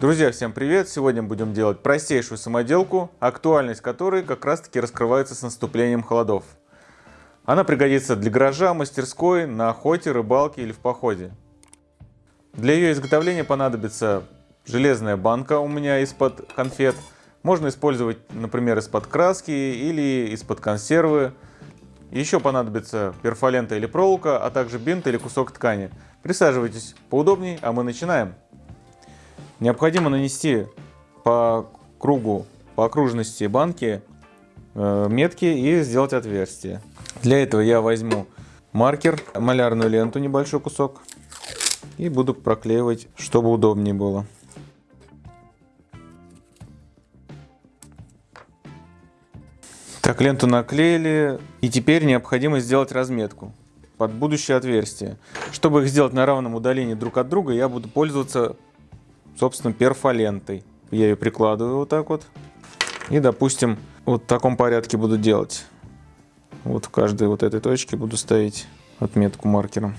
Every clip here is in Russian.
Друзья, всем привет! Сегодня будем делать простейшую самоделку, актуальность которой как раз таки раскрывается с наступлением холодов. Она пригодится для гаража, мастерской, на охоте, рыбалке или в походе. Для ее изготовления понадобится железная банка у меня из-под конфет. Можно использовать, например, из-под краски или из-под консервы. Еще понадобится перфолента или проволока, а также бинт или кусок ткани. Присаживайтесь поудобнее, а мы начинаем. Необходимо нанести по кругу, по окружности банки э, метки и сделать отверстие. Для этого я возьму маркер, малярную ленту, небольшой кусок, и буду проклеивать, чтобы удобнее было. Так, ленту наклеили. И теперь необходимо сделать разметку под будущее отверстие. Чтобы их сделать на равном удалении друг от друга, я буду пользоваться, собственно, перфолентой. Я ее прикладываю вот так вот. И, допустим, вот в таком порядке буду делать. Вот в каждой вот этой точке буду ставить отметку маркером.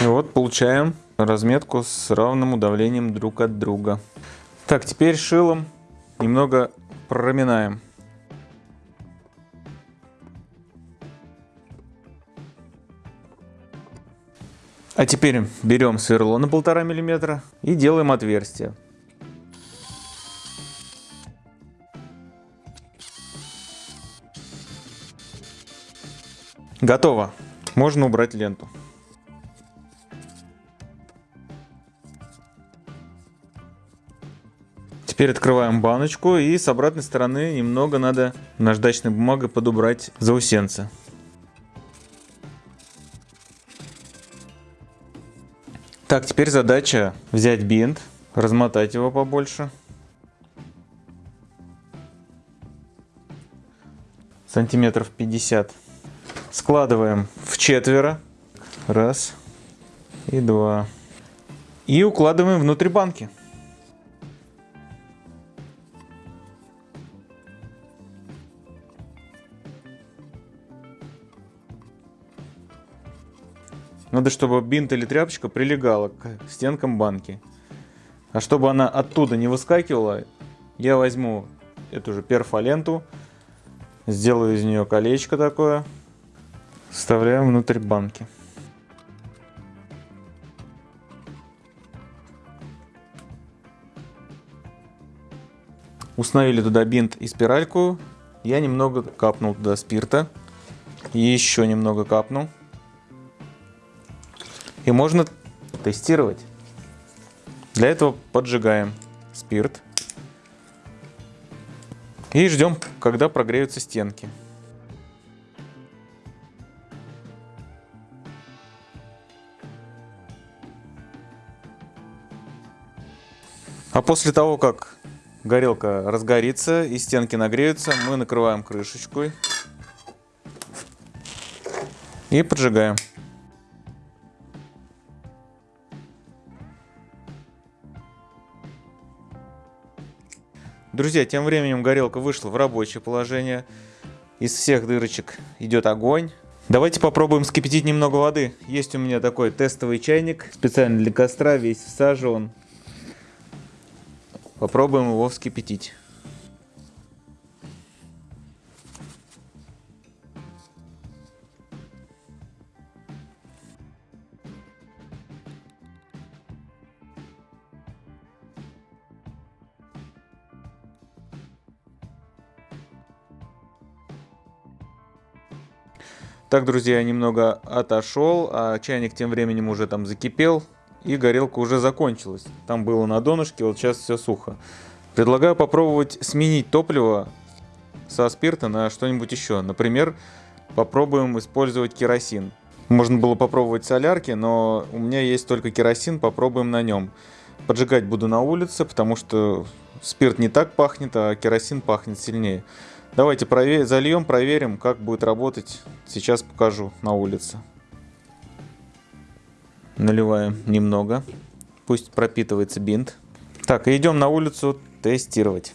И вот получаем разметку с равным удавлением друг от друга. Так, теперь шилом немного проминаем. А теперь берем сверло на полтора миллиметра и делаем отверстие. Готово. Можно убрать ленту. Теперь открываем баночку и с обратной стороны немного надо наждачной бумагой подубрать заусенцы. Так, теперь задача взять бинт, размотать его побольше. Сантиметров 50. Складываем в четверо. Раз и два. И укладываем внутрь банки. Надо, чтобы бинт или тряпочка прилегала к стенкам банки. А чтобы она оттуда не выскакивала, я возьму эту же перфоленту, сделаю из нее колечко такое, вставляем внутрь банки. Установили туда бинт и спиральку. Я немного капнул туда спирта. Еще немного капнул. И можно тестировать. Для этого поджигаем спирт. И ждем, когда прогреются стенки. А после того, как горелка разгорится и стенки нагреются, мы накрываем крышечкой и поджигаем. Друзья, тем временем горелка вышла в рабочее положение. Из всех дырочек идет огонь. Давайте попробуем скипятить немного воды. Есть у меня такой тестовый чайник, специально для костра, весь в. Попробуем его вскипятить. Так, друзья, я немного отошел, а чайник тем временем уже там закипел, и горелка уже закончилась. Там было на донышке, вот сейчас все сухо. Предлагаю попробовать сменить топливо со спирта на что-нибудь еще. Например, попробуем использовать керосин. Можно было попробовать солярки, но у меня есть только керосин, попробуем на нем. Поджигать буду на улице, потому что спирт не так пахнет, а керосин пахнет сильнее. Давайте провер... зальем, проверим, как будет работать. Сейчас покажу на улице. Наливаем немного. Пусть пропитывается бинт. Так, идем на улицу тестировать.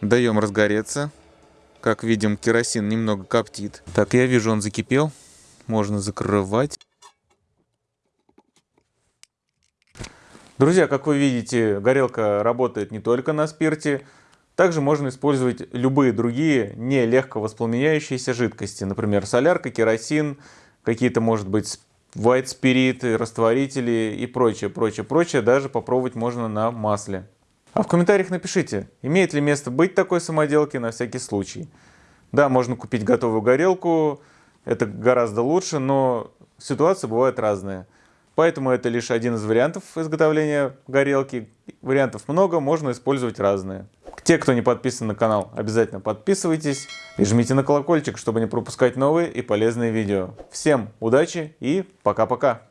Даем разгореться. Как видим, керосин немного коптит. Так, я вижу, он закипел. Можно закрывать. Друзья, как вы видите, горелка работает не только на спирте. Также можно использовать любые другие не легко воспламеняющиеся жидкости. Например, солярка, керосин, какие-то, может быть, white спириты, растворители и прочее, прочее, прочее. Даже попробовать можно на масле. А в комментариях напишите, имеет ли место быть такой самоделки на всякий случай. Да, можно купить готовую горелку, это гораздо лучше, но ситуации бывают разные. Поэтому это лишь один из вариантов изготовления горелки. Вариантов много, можно использовать разные. Те, кто не подписан на канал, обязательно подписывайтесь и жмите на колокольчик, чтобы не пропускать новые и полезные видео. Всем удачи и пока-пока!